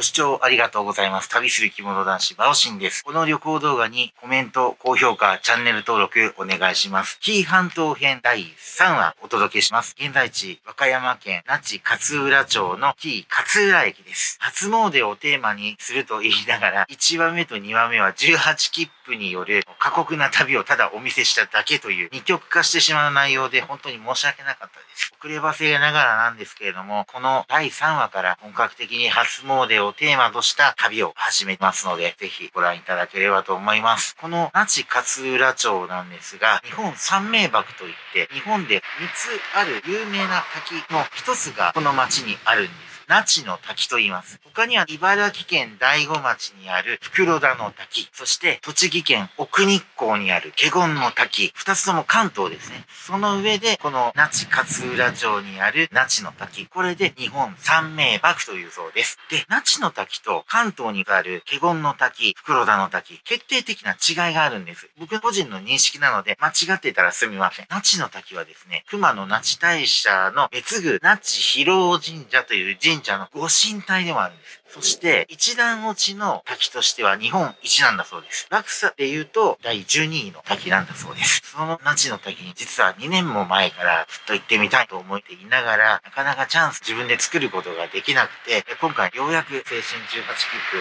ご視聴ありがとうございます。旅する着物男子、バオシンです。この旅行動画にコメント、高評価、チャンネル登録お願いします。紀伊半島編第3話お届けします。現在地、和歌山県那智勝浦町の紀伊勝浦駅です。初詣をテーマにすると言いながら、1話目と2話目は18切符による過酷な旅をただお見せしただけという二極化してしまう内容で本当に申し訳なかったです。遅ればせながらなんですけれども、この第3話から本格的に初詣をテーマとした旅を始めますので、ぜひご覧いただければと思います。この那智勝浦町なんですが、日本三名瀑といって、日本で3つある有名な滝の1つがこの町にあるんです。那智の滝と言います。他には茨城県大子町にある袋田の滝、そして栃木県奥日光にある華厳の滝、二つとも関東ですね。その上で、この那智勝浦町にある那智の滝、これで日本三名瀑というそうです。で、那智の滝と関東にある華厳の滝、袋田の滝、決定的な違いがあるんです。僕個人の認識なので、間違ってたらすみません。那智の滝はですね、熊野那智大社の別宮那智広神社という神社のご神体でもあるんです。そして、一段落ちの滝としては日本一なんだそうです。落差で言うと第12位の滝なんだそうです。その那智の滝に実は2年も前からずっと行ってみたいと思っていながら、なかなかチャンス自分で作ることができなくて、今回ようやく青春18切符を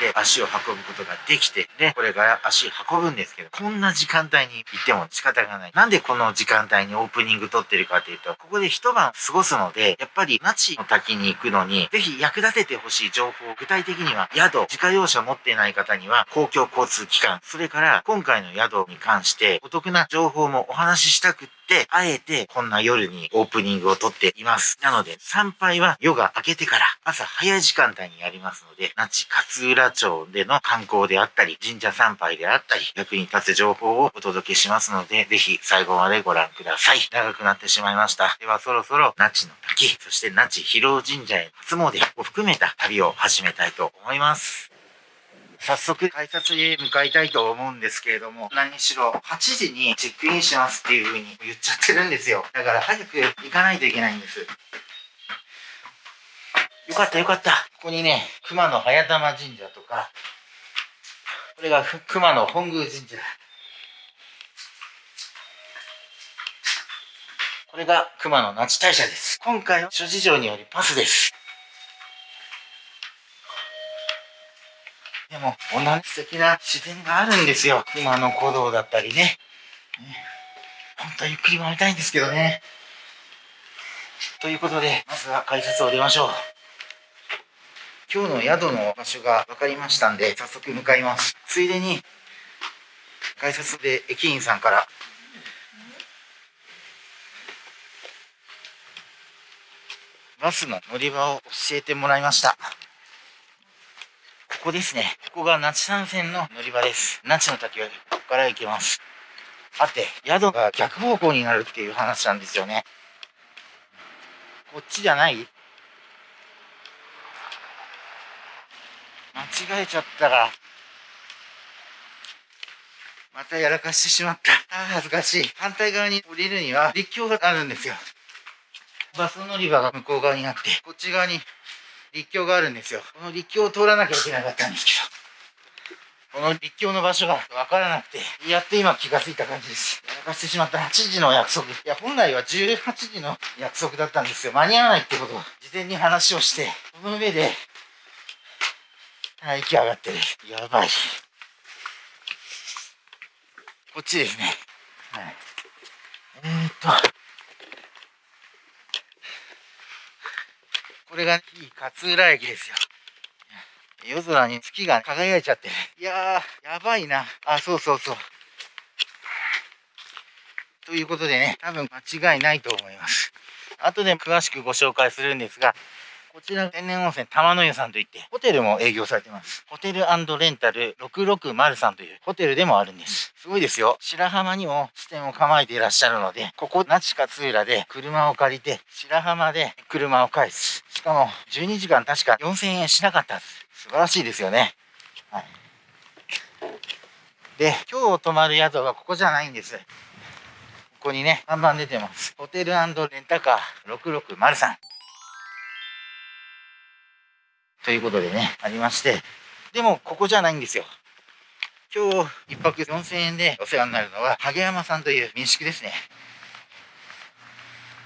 使って足を運ぶことができて、で、これから足運ぶんですけど、こんな時間帯に行っても仕方がない。なんでこの時間帯にオープニング撮ってるかというと、ここで一晩過ごすので、やっぱり那智の滝に行くのに、ぜひ役立ててほしい情情報、具体的には宿、自家用車持っていない方には公共交通機関、それから今回の宿に関してお得な情報もお話ししたくって、あえてこんな夜にオープニングを撮っています。なので、参拝は夜が明けてから朝早い時間帯にやりますので、那智勝浦町での観光であったり、神社参拝であったり、役に立つ情報をお届けしますので、ぜひ最後までご覧ください。長くなってしまいました。ではそろそろ那智の滝、そして那智広尾神社へ初詣を含めた旅を始めたいと思います。早速改札へ向かいたいと思うんですけれども、何しろ8時にチェックインしますっていう風に言っちゃってるんですよ。だから早く行かないといけないんです。よかったよかった。ここにね、熊野早玉神社とか、これが熊野本宮神社。これが熊野那智大社です。今回の諸事情によりパスです。も、こんな素敵な自然があるんですよ。熊野古道だったりね。ね本当はゆっくり回りたいんですけどね。ということで、まずは改札を出ましょう。今日の宿の場所が分かりましたんで、早速向かいます。ついでに、改札で駅員さんから、バスの乗り場を教えてもらいました。ここですね。ここが那智山線の乗り場です。那智の滝はここから行けます。あって、宿が逆方向になるっていう話なんですよね。こっちじゃない？間違えちゃったら、またやらかしてしまった。あ恥ずかしい。反対側に降りるには立教があるんですよ。バス乗り場が向こう側になって、こっち側に立教があるんですよ。この立教を通らなきゃいけなかったんですけど、この立教の場所がわからなくて、やっと今気がついた感じです。やらかしてしまった8時の約束。いや、本来は18時の約束だったんですよ。間に合わないってことを事前に話をして、その上で、あ、息上がってる。やばい。こっちですね。はい。えー、っと、これがいい勝浦駅ですよ。夜空に月が輝いちゃって。いやー、やばいな。あ、そうそうそう。ということでね、多分間違いないと思います。後で詳しくご紹介するんですが、こちら天然温泉玉の湯さんといって、ホテルも営業されてます。ホテルレンタル660というホテルでもあるんです。すごいですよ。白浜にも支店を構えていらっしゃるので、ここ、那智勝浦で車を借りて、白浜で車を返す。しかも、12時間確か4000円しなかったです。素晴らしいですよね。はい。で、今日泊まる宿はここじゃないんです。ここにね、看板出てます。ホテルレンタカー660さん。ということでね、ありまして。でも、ここじゃないんですよ。今日、一泊4000円でお世話になるのは、萩山さんという民宿ですね。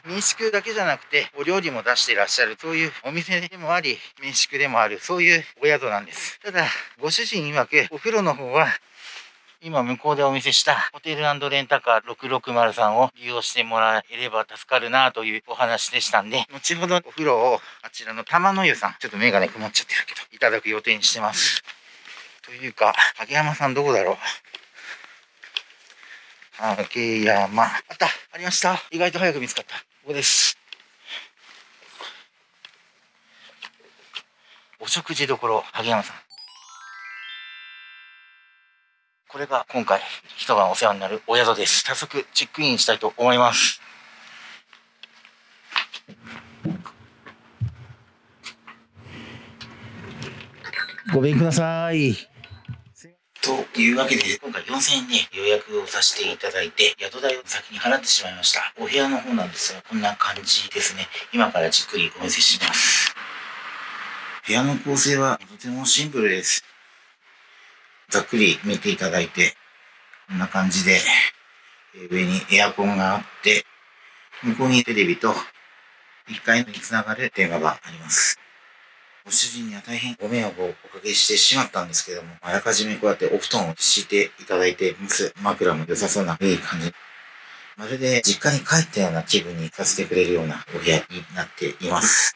民宿だけじゃなくて、お料理も出していらっしゃる、そういうお店でもあり、民宿でもある、そういうお宿なんです。ただ、ご主人曰く、お風呂の方は、今向こうでお見せしたホテルレンタカー6603を利用してもらえれば助かるなというお話でしたんで、後ほどお風呂をあちらの玉の湯さん、ちょっとメガネ曇っちゃってるけど、いただく予定にしてます。というか、影山さんどこだろう？影山。あったありました意外と早く見つかった。ここです。お食事処、萩山さん。これが今回一晩お世話になるお宿です。早速チェックインしたいと思います。ごめんください。というわけで、今回4000円で予約をさせていただいて、宿代を先に払ってしまいました。お部屋の方なんですが、こんな感じですね。今からじっくりお見せします。部屋の構成はとてもシンプルです。ざっくり見ていただいて、こんな感じで、上にエアコンがあって、向こうにテレビと1階につながる電話があります。ご主人には大変ご迷惑をおかけしてしまったんですけども、あらかじめこうやってお布団を敷いていただいてます。枕も良さそうないい感じ。まるで実家に帰ったような気分にさせてくれるようなお部屋になっています。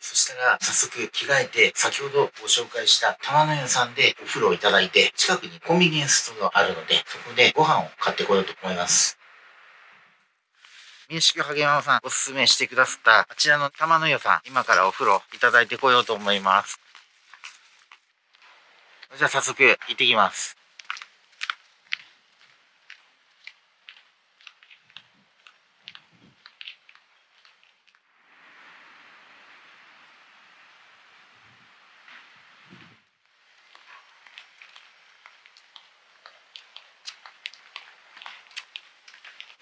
そしたら、早速着替えて、先ほどご紹介した玉の湯さんでお風呂をいただいて、近くにコンビニエンスストアがあるので、そこでご飯を買ってこようと思います。民宿影山さんおすすめしてくださったあちらの玉の湯さん、今からお風呂いただいてこようと思います。じゃあ早速行ってきます。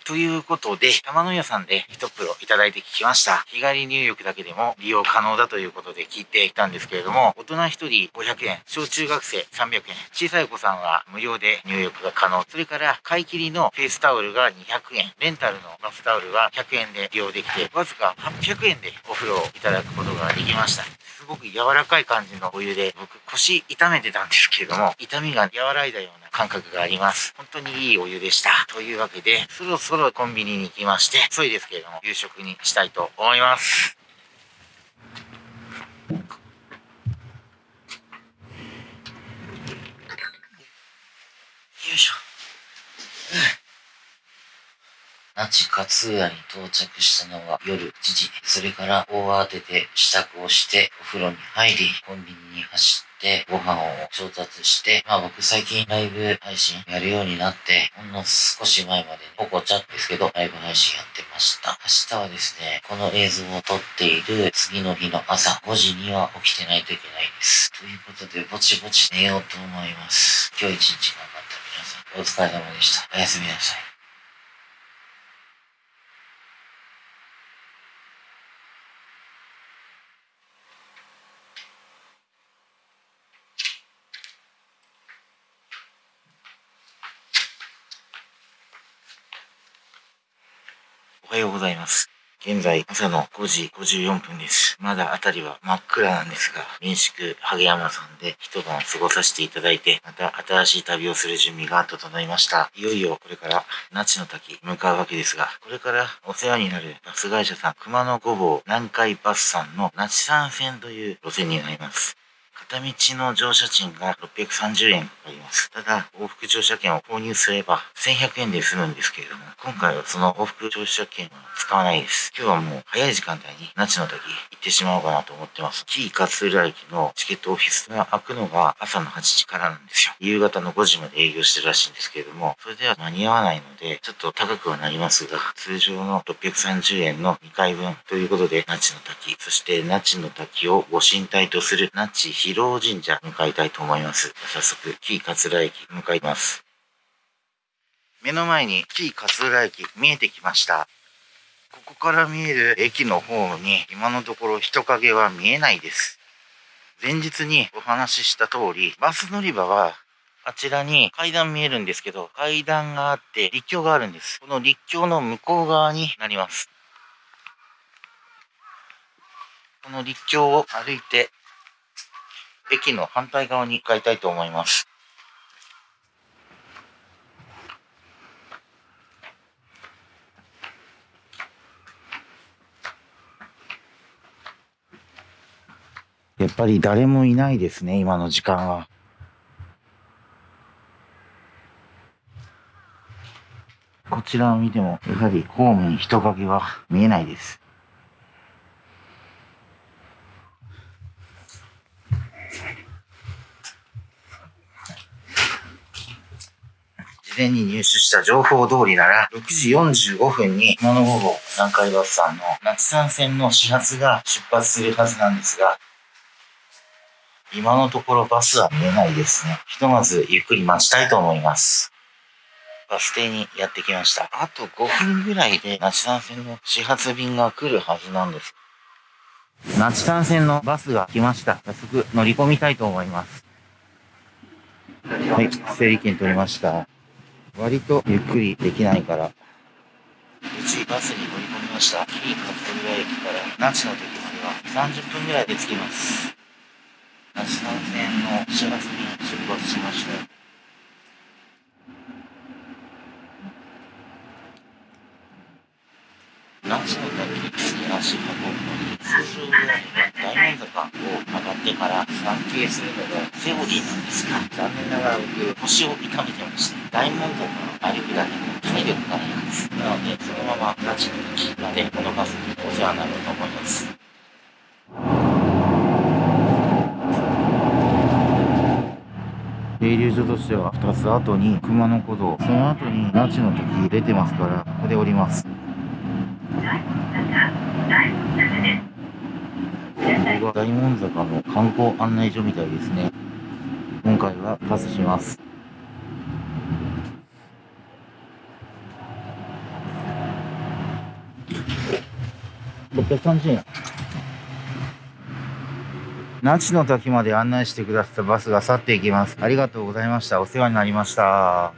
ということで、玉の湯さんで一風呂いただいてきました。日帰り入浴だけでも利用可能だということで聞いていたんですけれども、大人1人500円、小中学生300円、小さいお子さんは無料で入浴が可能。それから、買い切りのフェイスタオルが200円、レンタルのバスタオルは100円で利用できて、わずか800円でお風呂をいただくことができました。すごく柔らかい感じのお湯で、僕腰痛めてたんですけれども、痛みが和らいだような感覚があります。本当にいいお湯でした。というわけで、そろそろコンビニに行きまして、遅いですけれども、夕食にしたいと思います。よいしょ。那智勝浦に到着したのは夜1時。それから大慌てで支度をしてお風呂に入り、コンビニに走って、ご飯を調達して、まあ僕最近ライブ配信やるようになって、ほんの少し前までポコちゃんですけど、ライブ配信やってました。明日はですね、この映像を撮っている次の日の朝5時には起きてないといけないです。ということで、ぼちぼち寝ようと思います。今日一日頑張った皆さん、お疲れ様でした。おやすみなさい。おはようございます。現在朝の5時54分です。まだ辺りは真っ暗なんですが、民宿萩山さんで一晩過ごさせていただいて、また新しい旅をする準備が整いました。いよいよこれから那智の滝向かうわけですが、これからお世話になるバス会社さん、熊野ごぼう南海バスさんの那智山線という路線になります。片道の乗車賃が630円かかります。ただ、往復乗車券を購入すれば1100円で済むんですけれども、今回はその往復乗車券は使わないです。今日はもう早い時間帯に那智の滝行ってしまおうかなと思ってます。紀伊勝浦駅のチケットオフィスが開くのが朝の8時からなんですよ。夕方の5時まで営業してるらしいんですけれども、それでは間に合わないので、ちょっと高くはなりますが、通常の630円の2回分ということで、那智の滝、そして那智の滝をご神体とする那智広尾神社向かいたいと思います。早速、紀伊勝浦駅向かいます。目の前に紀伊勝浦駅見えてきました。ここから見える駅のホームに今のところ人影は見えないです。前日にお話しした通り、バス乗り場はあちらに階段見えるんですけど、階段があって立橋があるんです。この立橋の向こう側になります。この立橋を歩いて、駅の反対側に向かいたいと思います。やっぱり誰もいないですね、今の時間は。こちらを見ても、やはりホームに人影は見えないです。事前に入手した情報通りなら、6時45分に、昨日の午後、南海バスさんの夏山線の始発が出発するはずなんですが、今のところバスは見えないですね。ひとまずゆっくり待ちたいと思います。バス停にやってきました。あと5分ぐらいで、那智山線の始発便が来るはずなんです。那智山線のバスが来ました。早速乗り込みたいと思います。はい、整理券取りました。割とゆっくりできないから、無事バスに乗り込みました。紀伊勝浦駅から那智の時までは30分ぐらいで着きます。那智山線の始発に出発しました。那智の滝に足運ぶのに通常は大門坂を上がってから参詣するのがセオリーなんですが残念ながら僕腰を痛めてまして大門坂の歩くだけの体力がないんです。なのでそのまま那智の滝までこのバスにお世話になろうと思います。停留所としては2つ後に熊野古道その後に那智の滝出てますからここで降ります。ここが大門坂の観光案内所みたいですね今回はパスします630円那智の滝まで案内してくださったバスが去っていきます。ありがとうございました。お世話になりました。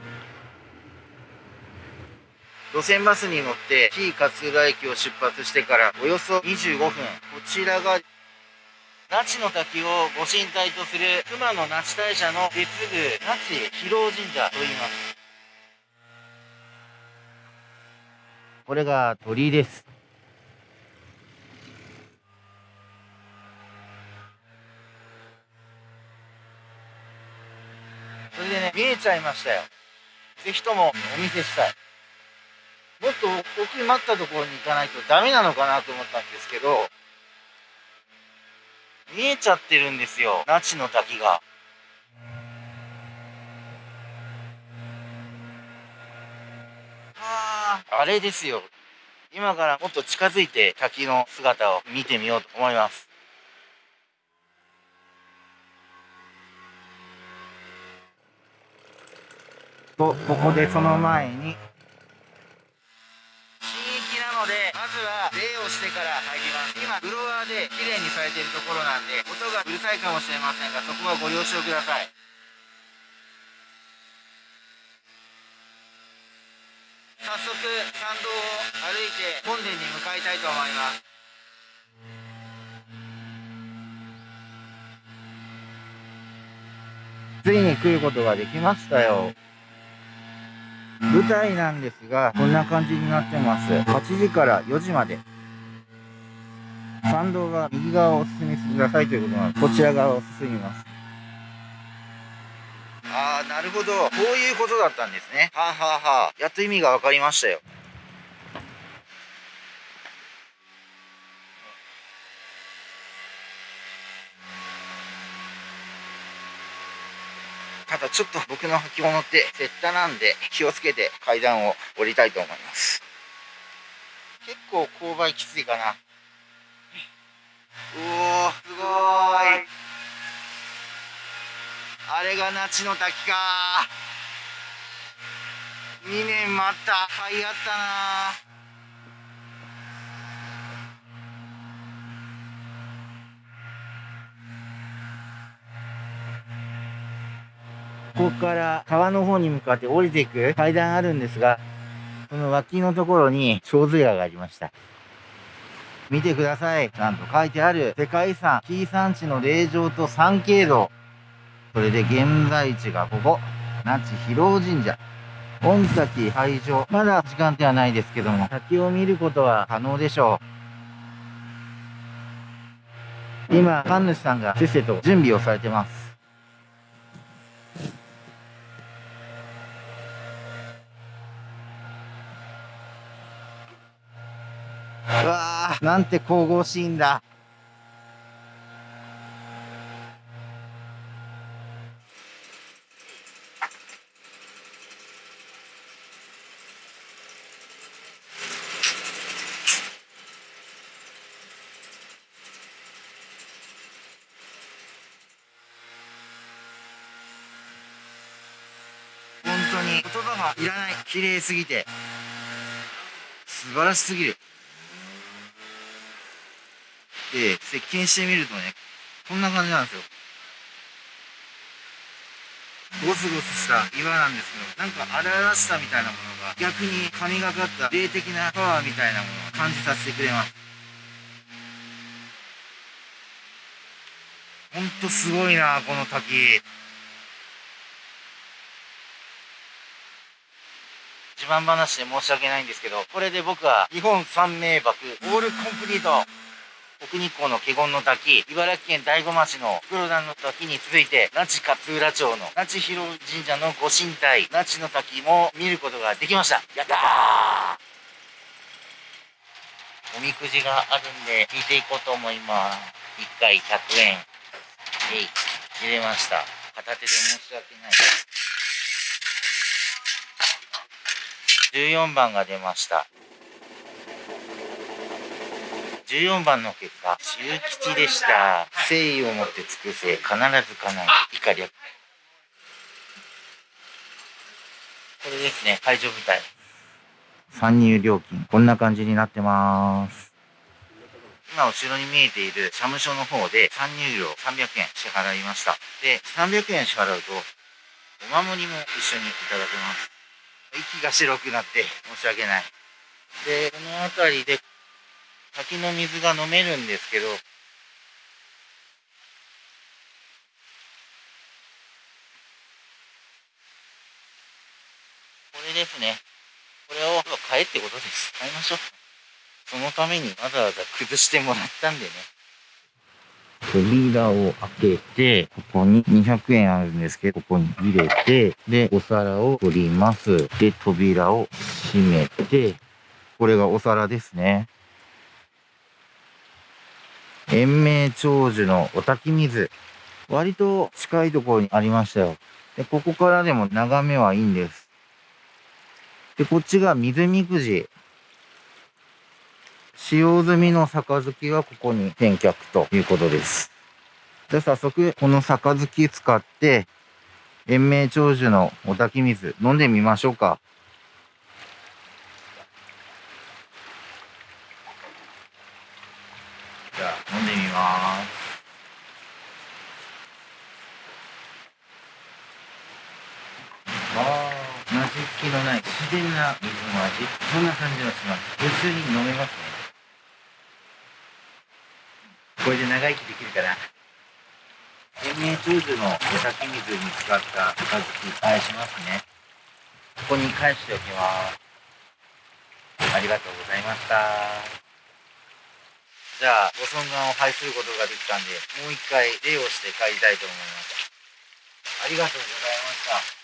路線バスに乗って紀伊勝浦駅を出発してからおよそ25分。こちらが那智の滝をご神体とする熊野那智大社の別宮那智広神社と言います。これが鳥居です。それでね、見えちゃいましたよ。ぜひともお見せしたい。もっと奥に待ったところに行かないとダメなのかなと思ったんですけど、見えちゃってるんですよ。那智の滝が。ああ、あれですよ。今からもっと近づいて滝の姿を見てみようと思います。と、ここでその前に、新駅なので、まずは礼をしてから入。フロアで綺麗にされているところなんで、音がうるさいかもしれませんが、そこはご了承ください。早速、参道を歩いて本殿に向かいたいと思います。ついに来ることができましたよ。舞台なんですが、こんな感じになってます。8時から4時まで。参道は右側をお進みくださいということなので、こちら側を進みます。ああ、なるほど。こういうことだったんですね。はあ、はあはあ、やっと意味が分かりましたよ。ただちょっと僕の履物って絶対なんで気をつけて階段を降りたいと思います。結構勾配きついかな。おおすごい。あれが那智の滝か。2年待った。はいあったな。ここから川の方に向かって降りていく階段あるんですが、この脇のところに小津屋がありました。見てください。ちゃんと書いてある。世界遺産、紀伊山地の霊場と三景堂。それで現在地がここ。那智広尾神社。御嶽拝場。まだ時間ではないですけども、滝を見ることは可能でしょう。今、神主さんがせっせと準備をされてます。うわーなんて神々しいんだ。本当に言葉がいらない。綺麗すぎて。素晴らしすぎる。で、接近してみるとね、こんな感じなんですよ。ゴスゴスした岩なんですけど、なんか荒々しさみたいなものが逆に神がかった霊的なパワーみたいなものを感じさせてくれます。ほんとすごいな、この滝。自慢話で申し訳ないんですけど、これで僕は日本三名瀑オールコンプリート奥日光の華厳の滝、茨城県大子町の黒田の滝に続いて、那智勝浦町の那智広神社のご神体、那智の滝も見ることができました。やったーおみくじがあるんで、引いていこうと思います。1回100円。えい、入れました。片手で申し訳ない。14番が出ました。14番の結果、中吉でした。誠意を持って尽くせ、必ず叶う。以下略。これですね、会場舞台。参入料金、こんな感じになってます。今後ろに見えている社務所の方で参入料300円支払いました。で、300円支払うと、お守りも一緒にいただけます。息が白くなって申し訳ない。で、この辺りで滝の水が飲めるんですけど、これですね。これを買えってことです。買いましょう。そのためにわざわざ崩してもらったんでね。扉を開けて、ここに200円あるんですけど、ここに入れて、で、お皿を取ります。で、扉を閉めて、これがお皿ですね。延命長寿のお滝水。割と近いところにありましたよ。で、ここからでも眺めはいいんです。で、こっちが水みくじ。使用済みの杯がここに返却ということです。で、早速、この杯使って、延命長寿のお滝水飲んでみましょうか。じゃあ飲んでみますああ混じっ気のない自然な水の味。そんな感じがします。普通に飲めますね。これで長生きできるかな天然長寿のお酒水に使った杯返しますね。ここに返しておきます。ありがとうございました。じゃあ、ご尊願を拝することができたんで、もう一回礼をして帰りたいと思います。ありがとうございました。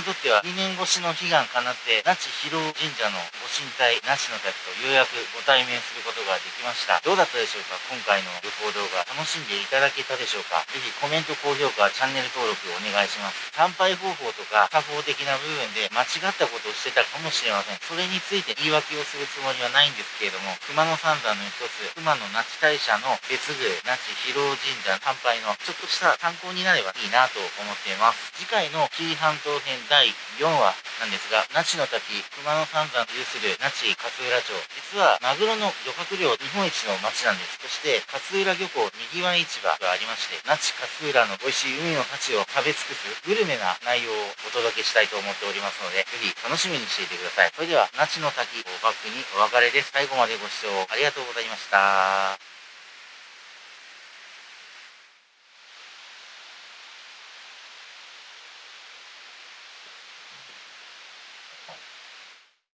にとっては2年越しの悲願かなって那智広神社のご神隊なしの滝とようやくご対面することができました。どうだったでしょうか？今回の旅行動画楽しんでいただけたでしょうか？ぜひコメント、高評価、チャンネル登録お願いします。参拝方法とか作法的な部分で間違ったことをしてたかもしれません。それについて言い訳をするつもりはないんですけれども、熊野三山の一つ、熊野那智大社の別宮那智広老神社参拝のちょっとした参考になればいいなと思っています。次回の紀伊半島編第4話なんですが、那智の滝、熊野三山と有する那智勝浦町。実は、マグロの漁獲量日本一の町なんです。そして、勝浦漁港にぎわい市場がありまして、那智勝浦の美味しい海の幸を食べ尽くすグルメな内容をお届けしたいと思っておりますので、ぜひ楽しみにしていてください。それでは、那智の滝をバックにお別れです。最後までご視聴ありがとうございました。